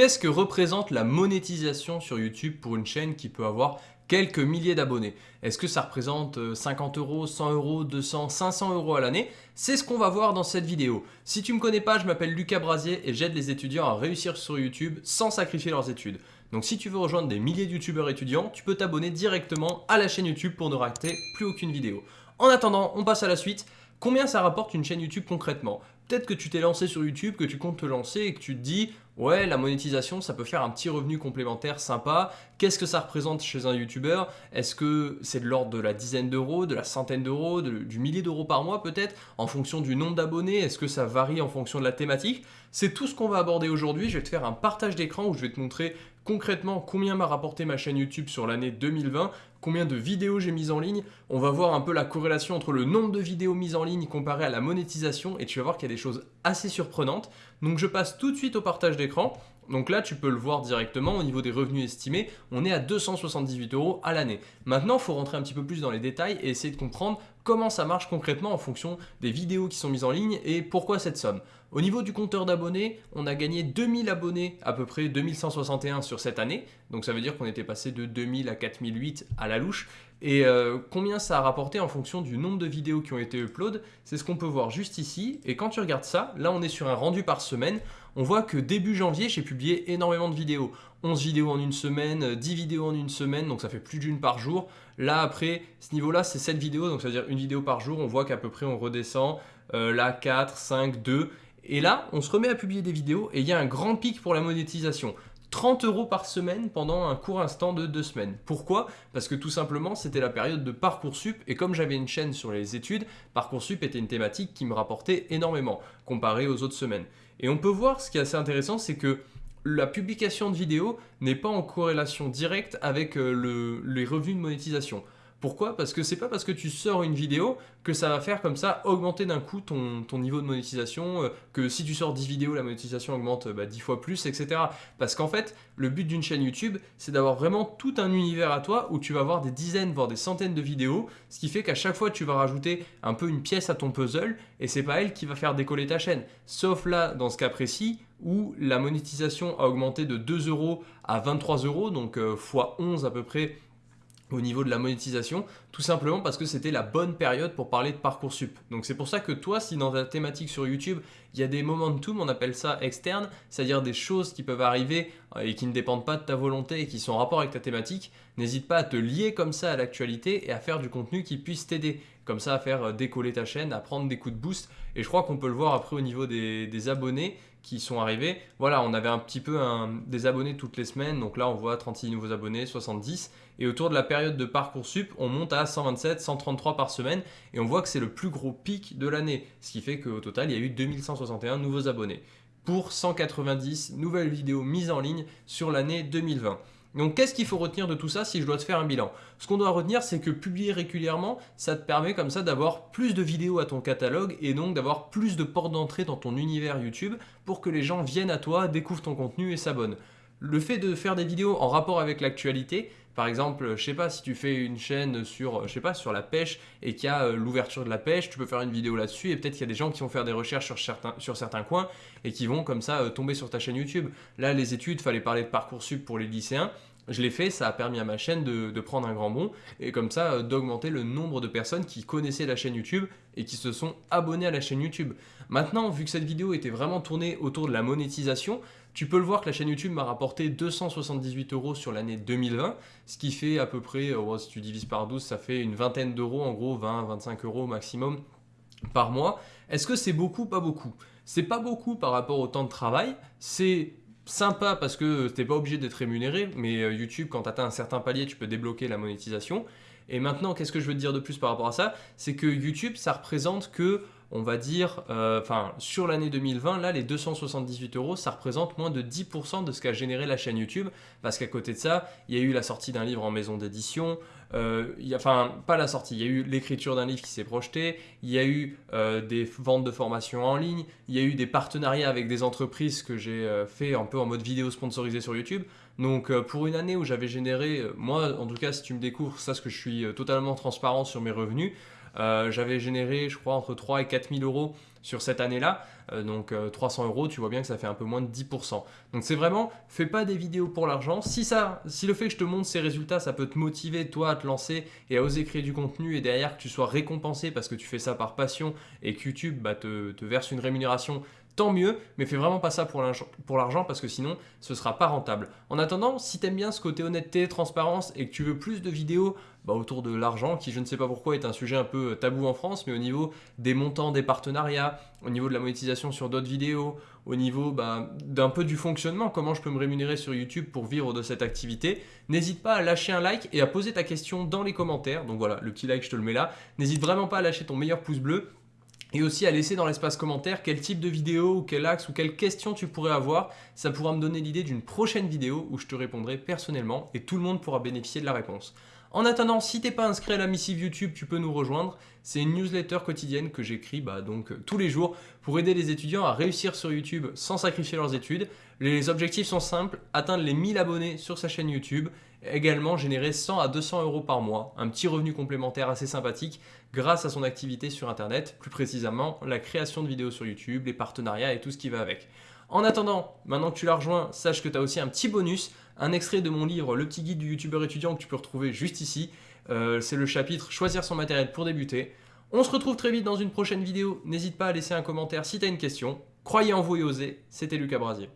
Qu'est-ce que représente la monétisation sur YouTube pour une chaîne qui peut avoir quelques milliers d'abonnés? Est-ce que ça représente 50 euh, euros, 100 euros, 200, 500 euros à l'année? C'est ce qu'on va voir dans cette vidéo. Si tu ne me connais pas, je m'appelle Lucas Brasier et j'aide les étudiants à réussir sur YouTube sans sacrifier leurs études. Donc si tu veux rejoindre des milliers de youtubeurs étudiants, tu peux t'abonner directement à la chaîne YouTube pour ne rater plus aucune vidéo. En attendant, on passe à la suite. Combien ça rapporte une chaîne YouTube concrètement? Peut-être que tu t'es lancé sur YouTube, que tu comptes te lancer et que tu te dis Ouais, la monétisation, ça peut faire un petit revenu complémentaire sympa. Qu'est-ce que ça représente chez un YouTuber? Est-ce que c'est de l'ordre de la dizaine d'euros, de la centaine d'euros, du millier d'euros par mois peut-être? En fonction du nombre d'abonnés, est-ce que ça varie en fonction de la thématique? C'est tout ce qu'on va aborder aujourd'hui. Je vais te faire un partage d'écran où je vais te montrer concrètement combien m'a rapporté ma chaîne YouTube sur l'année 2020, combien de vidéos j'ai mises en ligne. On va voir un peu la corrélation entre le nombre de vidéos mises en ligne comparé à la monétisation et tu vas voir qu'il y a des choses assez surprenantes. Donc je passe tout de suite au partage d'écran. Donc là, tu peux le voir directement au niveau des revenus estimés, on est à 278 euros à l'année. Maintenant, il faut rentrer un petit peu plus dans les détails et essayer de comprendre comment ça marche concrètement en fonction des vidéos qui sont mises en ligne et pourquoi cette somme. Au niveau du compteur d'abonnés, on a gagné 2000 abonnés, à peu près 2161 sur cette année. Donc ça veut dire qu'on était passé de 2000 à 4008 à la louche. Et euh, combien ça a rapporté en fonction du nombre de vidéos qui ont été upload, c'est ce qu'on peut voir juste ici. Et quand tu regardes ça, là on est sur un rendu par semaine. On voit que début janvier, j'ai publié énormément de vidéos. 11 vidéos en une semaine, 10 vidéos en une semaine, donc ça fait plus d'une par jour. Là après, ce niveau-là, c'est 7 vidéos, donc ça veut dire une vidéo par jour. On voit qu'à peu près on redescend. Euh, là 4, 5, 2. Et là, on se remet à publier des vidéos et il y a un grand pic pour la monétisation. 30 euros par semaine pendant un court instant de deux semaines. Pourquoi? Parce que tout simplement, c'était la période de Parcoursup et comme j'avais une chaîne sur les études, Parcoursup était une thématique qui me rapportait énormément comparé aux autres semaines. Et on peut voir, ce qui est assez intéressant, c'est que la publication de vidéos n'est pas en corrélation directe avec euh, les revenus de monétisation. Pourquoi? Parce que c'est pas parce que tu sors une vidéo que ça va faire comme ça augmenter d'un coup ton, niveau de monétisation, euh, que si tu sors 10 vidéos, la monétisation augmente 10 bah, fois plus, etc. Parce qu'en fait, le but d'une chaîne YouTube, c'est d'avoir vraiment tout un univers à toi où tu vas avoir des dizaines, voire des centaines de vidéos, ce qui fait qu'à chaque fois, tu vas rajouter un peu une pièce à ton puzzle et c'est pas elle qui va faire décoller ta chaîne. Sauf là, dans ce cas précis, où la monétisation a augmenté de 2 euros à 23 euros, donc x euh, 11 à peu près au niveau de la monétisation, tout simplement parce que c'était la bonne période pour parler de Parcoursup. Donc c'est pour ça que toi, si dans ta thématique sur YouTube, il y a des momentum, on appelle ça externe, c'est-à-dire des choses qui peuvent arriver euh, et qui ne dépendent pas de ta volonté et qui sont en rapport avec ta thématique, n'hésite pas à te lier comme ça à l'actualité et à faire du contenu qui puisse t'aider. Comme ça, à faire euh, décoller ta chaîne, à prendre des coups de boost. Et je crois qu'on peut le voir après au niveau des, abonnés qui sont arrivés. Voilà, on avait un petit peu des abonnés toutes les semaines. Donc là, on voit 36 nouveaux abonnés, 70. Et autour de la période de Parcoursup, on monte à 127, 133 par semaine. Et on voit que c'est le plus gros pic de l'année. Ce qui fait qu'au total, il y a eu 2161 nouveaux abonnés pour 190 nouvelles vidéos mises en ligne sur l'année 2020. Donc qu'est-ce qu'il faut retenir de tout ça si je dois te faire un bilan? Ce qu'on doit retenir c'est que publier régulièrement, ça te permet comme ça d'avoir plus de vidéos à ton catalogue et donc d'avoir plus de portes d'entrée dans ton univers YouTube pour que les gens viennent à toi, découvrent ton contenu et s'abonnent. Le fait de faire des vidéos en rapport avec l'actualité, par exemple, je sais pas, si tu fais une chaîne sur, je pas, sur la pêche et qu'il y a euh, l'ouverture de la pêche, tu peux faire une vidéo là-dessus et peut-être qu'il y a des gens qui vont faire des recherches sur certains, sur coins et qui vont comme ça euh, tomber sur ta chaîne YouTube. Là, les études, fallait parler de Parcoursup pour les lycéens. Je l'ai fait, ça a permis à ma chaîne de, prendre un grand bond et comme ça euh, d'augmenter le nombre de personnes qui connaissaient la chaîne YouTube et qui se sont abonnées à la chaîne YouTube. Maintenant, vu que cette vidéo était vraiment tournée autour de la monétisation, tu peux le voir que la chaîne YouTube m'a rapporté 278 euros sur l'année 2020, ce qui fait à peu près, euh, si tu divises par 12, ça fait une vingtaine d'euros, en gros 20-25 euros maximum par mois. Est-ce que c'est beaucoup? Pas beaucoup. C'est pas beaucoup par rapport au temps de travail, c'est sympa parce que tu n'es pas obligé d'être rémunéré, mais euh, YouTube, quand tu atteins un certain palier, tu peux débloquer la monétisation. Et maintenant, qu'est-ce que je veux te dire de plus par rapport à ça? C'est que YouTube, ça représente que on va dire, euh, enfin, sur l'année 2020, là, les 278 euros, ça représente moins de 10% de ce qu'a généré la chaîne YouTube, parce qu'à côté de ça, il y a eu la sortie d'un livre en maison d'édition, euh, enfin, pas la sortie, il y a eu l'écriture d'un livre qui s'est projeté, il y a eu euh, des ventes de formation en ligne, il y a eu des partenariats avec des entreprises que j'ai fait un peu en mode vidéo sponsorisée sur YouTube. Donc pour une année où j'avais généré, moi en tout cas si tu me découvres, ça ce que je suis totalement transparent sur mes revenus, euh, j'avais généré, je crois, entre 3 et 4 000 euros sur cette année-là. Euh, donc 300 euros, tu vois bien que ça fait un peu moins de 10%. Donc c'est vraiment, fais pas des vidéos pour l'argent. Si, ça, si le fait que je te montre ces résultats, ça peut te motiver toi à te lancer et à oser créer du contenu et derrière que tu sois récompensé parce que tu fais ça par passion et que YouTube bah, te verse une rémunération tant mieux, mais fais vraiment pas ça pour l'argent parce que sinon ce sera pas rentable. En attendant, si tu aimes bien ce côté honnêteté, transparence et que tu veux plus de vidéos bah, autour de l'argent, qui je ne sais pas pourquoi est un sujet un peu tabou en France, mais au niveau des montants des partenariats, au niveau de la monétisation sur d'autres vidéos, au niveau bah, d'un peu du fonctionnement, comment je peux me rémunérer sur YouTube pour vivre de cette activité, n'hésite pas à lâcher un like et à poser ta question dans les commentaires. Donc voilà, le petit like, je te le mets là. N'hésite vraiment pas à lâcher ton meilleur pouce bleu et aussi à laisser dans l'espace commentaire quel type de vidéo ou quel axe ou quelle question tu pourrais avoir. Ça pourra me donner l'idée d'une prochaine vidéo où je te répondrai personnellement et tout le monde pourra bénéficier de la réponse. En attendant, si t'es pas inscrit à la missive YouTube, tu peux nous rejoindre. C'est une newsletter quotidienne que j'écris bah, donc tous les jours pour aider les étudiants à réussir sur YouTube sans sacrifier leurs études. Les objectifs sont simples, atteindre les 1000 abonnés sur sa chaîne YouTube, également générer 100 à 200 euros par mois, un petit revenu complémentaire assez sympathique grâce à son activité sur Internet, plus précisément la création de vidéos sur YouTube, les partenariats et tout ce qui va avec. En attendant, maintenant que tu l'as rejoint, sache que tu as aussi un petit bonus, un extrait de mon livre Le petit guide du youtubeur étudiant que tu peux retrouver juste ici. Euh, c'est le chapitre Choisir son matériel pour débuter. On se retrouve très vite dans une prochaine vidéo. N'hésite pas à laisser un commentaire si tu as une question. Croyez en vous et osez. C'était Lucas Brasier.